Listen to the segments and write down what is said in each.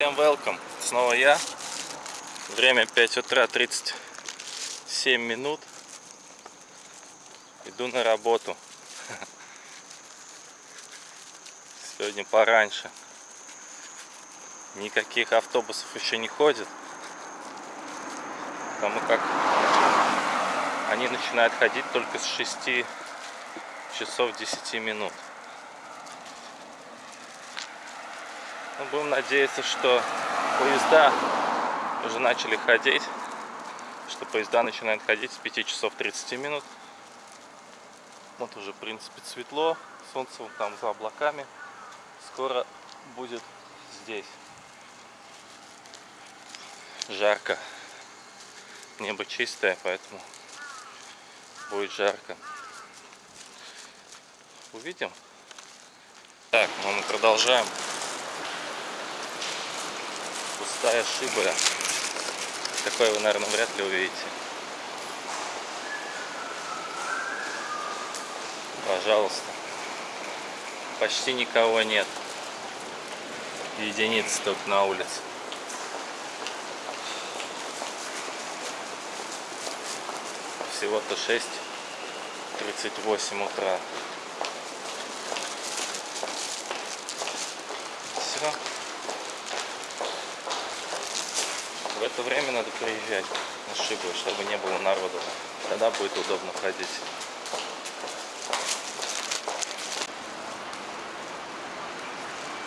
Всем welcome. Снова я. Время 5 утра 37 минут. Иду на работу. Сегодня пораньше. Никаких автобусов еще не ходит. Потому как они начинают ходить только с 6 часов 10 минут. Ну, будем надеяться, что поезда уже начали ходить. Что поезда начинают ходить с 5 часов 30 минут. Вот уже, в принципе, светло. Солнце вон там за облаками. Скоро будет здесь. Жарко. Небо чистое, поэтому будет жарко. Увидим. Так, ну мы продолжаем пустая шиба. Такое вы, наверное, вряд ли увидите. Пожалуйста. Почти никого нет. Единицы только на улице. Всего-то 6.38 утра. Все. В это время надо приезжать на Шибу, чтобы не было народу. Тогда будет удобно ходить.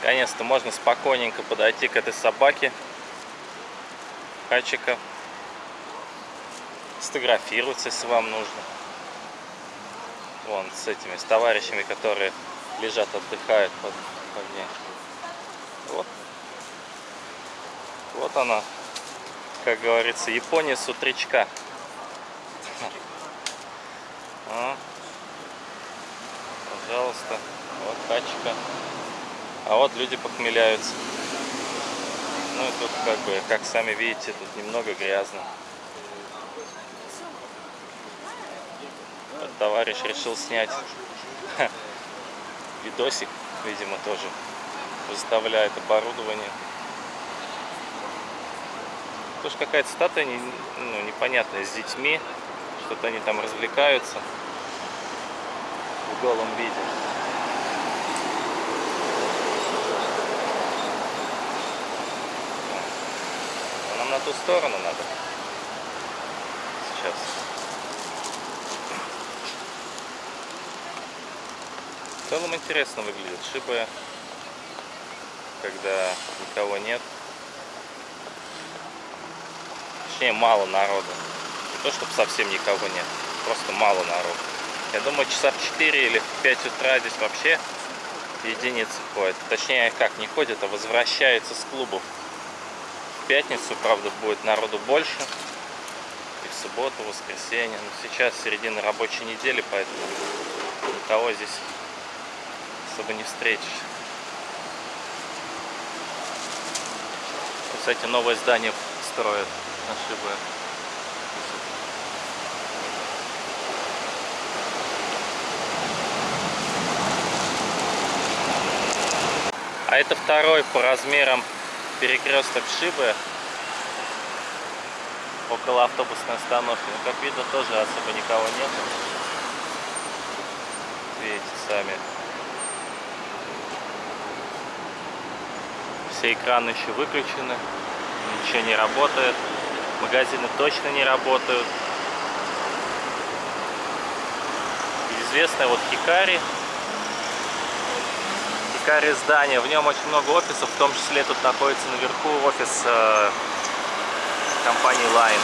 Наконец-то можно спокойненько подойти к этой собаке. Хачика. Сфотографироваться, если вам нужно. Вон, с этими, с товарищами, которые лежат, отдыхают под, под ней. Вот. Вот она, как говорится, Япония с утречка. А, пожалуйста, вот тачка. А вот люди похмеляются. Ну и тут как бы, как сами видите, тут немного грязно. Вот товарищ решил снять видосик, видимо, тоже выставляет оборудование. Тоже какая-то статуя не, ну, непонятная с детьми. Что-то они там развлекаются в голом виде. А нам на ту сторону надо. Сейчас. В целом интересно выглядит шибы, когда никого нет точнее мало народу. Не то, чтобы совсем никого нет, просто мало народу. Я думаю, часа в 4 или в 5 утра здесь вообще единицы ходят. Точнее, как не ходят, а возвращаются с клубов. В пятницу, правда, будет народу больше. И в субботу, в воскресенье. Но сейчас середина рабочей недели, поэтому никого здесь особо не встретишь. Кстати, новое здание строят ошибок. А это второй по размерам перекресток Шибы около автобусной остановки. Ну, как видно, тоже особо никого нет. Видите сами. Все экраны еще выключены, ничего не работает. Магазины точно не работают. Известное вот Хикари. Хикари здание. В нем очень много офисов. В том числе тут находится наверху офис э, компании Line.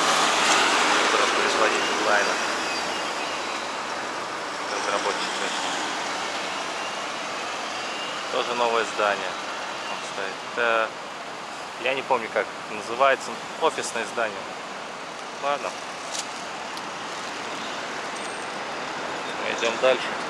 Который производитель Line. Разработчик. Тоже новое здание. Он стоит. Это я не помню, как называется. Офисное здание. Ладно. Мы идем дальше.